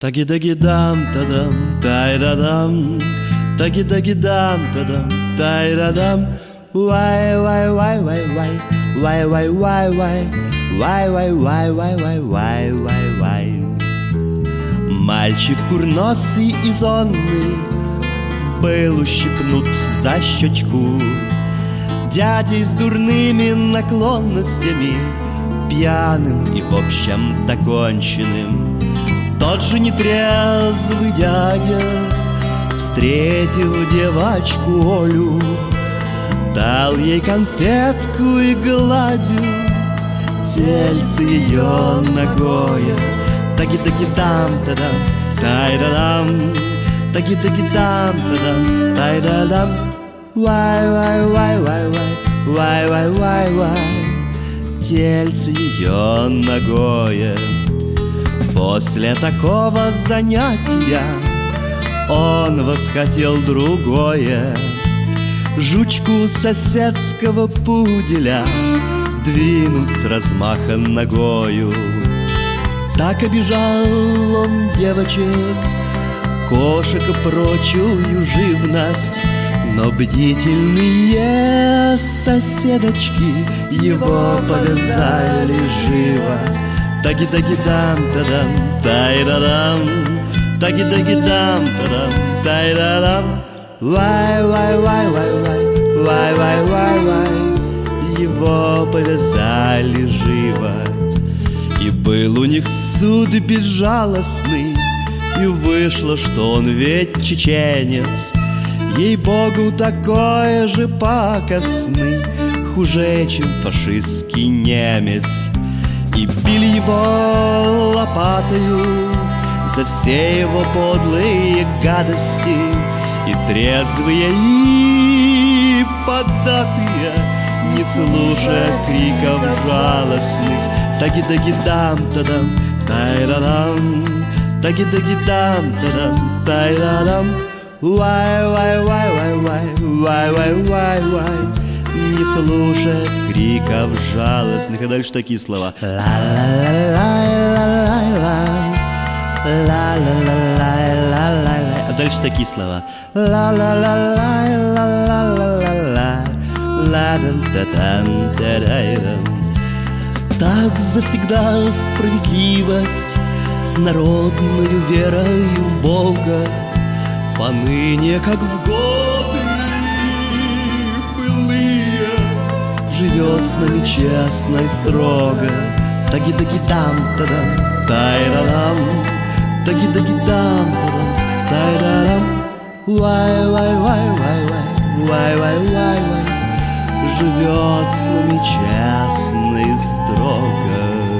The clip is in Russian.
Таги-таги-дам, тадам, тай-да-дам, таги-таги-дам, тадам, тай-да-дам, вай-вай-вай-вай-вай, вай-вай-вай-вай, вай-вай-вай-вай-вай-вай-вай-вай. Мальчик курносый и зонный был ущипнут за щечку. Дядей с дурными наклонностями Пьяным и в общем-то конченным тот же нетрезвый дядя Встретил девочку Олю Дал ей конфетку и гладил Тельце ее ногое. Таги-таги-дам-та-дам, тай-да-дам Таги-таги-дам-та-дам, тай-да-дам Вай-вай-вай-вай-вай, вай-вай-вай-вай Тельце ее ногое После такого занятия он восхотел другое. Жучку соседского пуделя Двинуть с размаха ногою. Так обижал он девочек Кошек прочую живность. Но бдительные соседочки Его повязали живо Таги-таги-дам-та-дам, тай-да-дам Таги-таги-дам, та-дам, тай-да-дам Вай-вай-вай-вай-вай, вай-вай-вай-вай Его повязали живо. И был у них суд безжалостный И вышло, что он ведь чеченец. Ей-богу, такой же пакостный Хуже, чем фашистский немец и били его лопатою За все его подлые гадости. И трезвые, и податые Не слушая криков жалостных. Таги-таги-дам-та-дам, тай-да-дам Таги-таги-дам-та-дам, тай-да-дам Вай-вай-вай-вай-вай, вай-вай-вай-вай не слушая криков жалостных. А дальше такие слова. А дальше такие слова. Так завсегда справедливость С народною верою в Бога Поныне, как в годы живет с нами честно и строго. Таги-таги-там, тадам, тайрарам, таги-таги-там, тадам, тайрарам. Вай-вай-вай-вай-вай, вай-вай-вай-вай, живет с нами честно и строго.